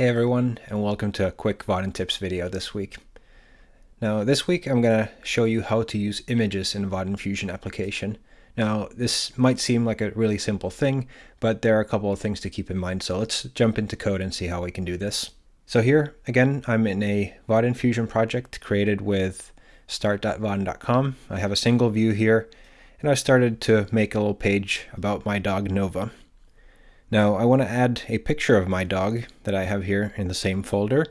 Hey everyone, and welcome to a quick Vaadin tips video this week. Now this week I'm going to show you how to use images in Vaadin Fusion application. Now this might seem like a really simple thing, but there are a couple of things to keep in mind, so let's jump into code and see how we can do this. So here, again, I'm in a Vaadin Fusion project created with start.vaadin.com. I have a single view here, and I started to make a little page about my dog Nova. Now I want to add a picture of my dog that I have here in the same folder.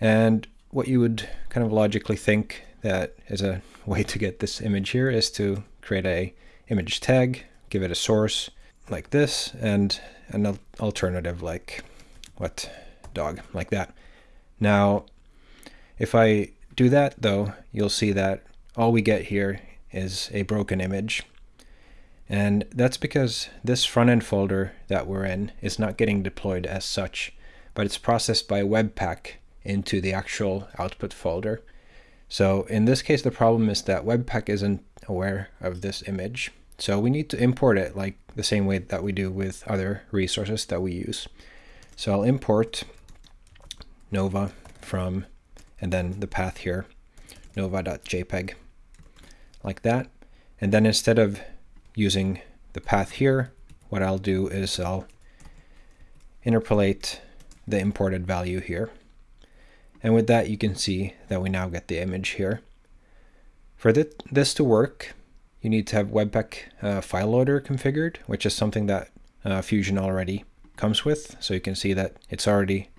And what you would kind of logically think that is a way to get this image here is to create a image tag, give it a source like this, and an alternative like what dog, like that. Now, if I do that though, you'll see that all we get here is a broken image. And that's because this front end folder that we're in is not getting deployed as such, but it's processed by Webpack into the actual output folder. So in this case, the problem is that Webpack isn't aware of this image. So we need to import it like the same way that we do with other resources that we use. So I'll import Nova from, and then the path here, nova.jpg, like that. And then instead of using the path here, what I'll do is I'll interpolate the imported value here. And with that, you can see that we now get the image here. For th this to work, you need to have Webpack uh, file loader configured, which is something that uh, Fusion already comes with. So you can see that it's already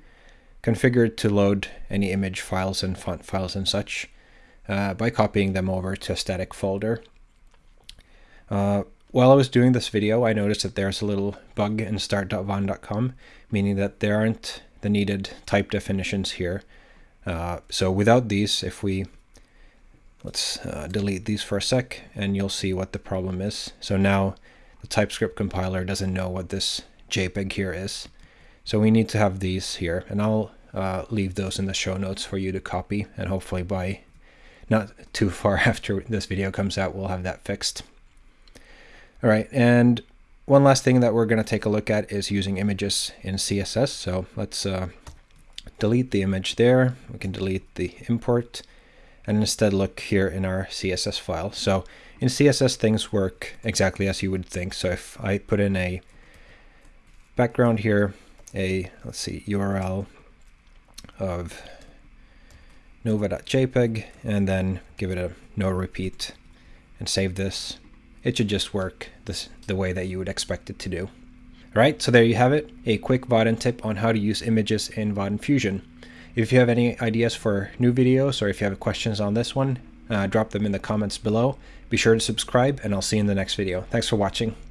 configured to load any image files and font files and such uh, by copying them over to a static folder. Uh, while I was doing this video, I noticed that there's a little bug in start.vaadin.com, meaning that there aren't the needed type definitions here. Uh, so without these, if we, let's uh, delete these for a sec, and you'll see what the problem is. So now the TypeScript compiler doesn't know what this JPEG here is. So we need to have these here, and I'll uh, leave those in the show notes for you to copy, and hopefully by not too far after this video comes out, we'll have that fixed. All right, and one last thing that we're going to take a look at is using images in CSS. So let's uh, delete the image there. We can delete the import and instead look here in our CSS file. So in CSS, things work exactly as you would think. So if I put in a background here, a, let's see, URL of nova.jpg, and then give it a no repeat and save this, it should just work this, the way that you would expect it to do. Alright, so there you have it, a quick Vaadin tip on how to use images in Vaadin Fusion. If you have any ideas for new videos or if you have questions on this one, uh, drop them in the comments below. Be sure to subscribe and I'll see you in the next video. Thanks for watching.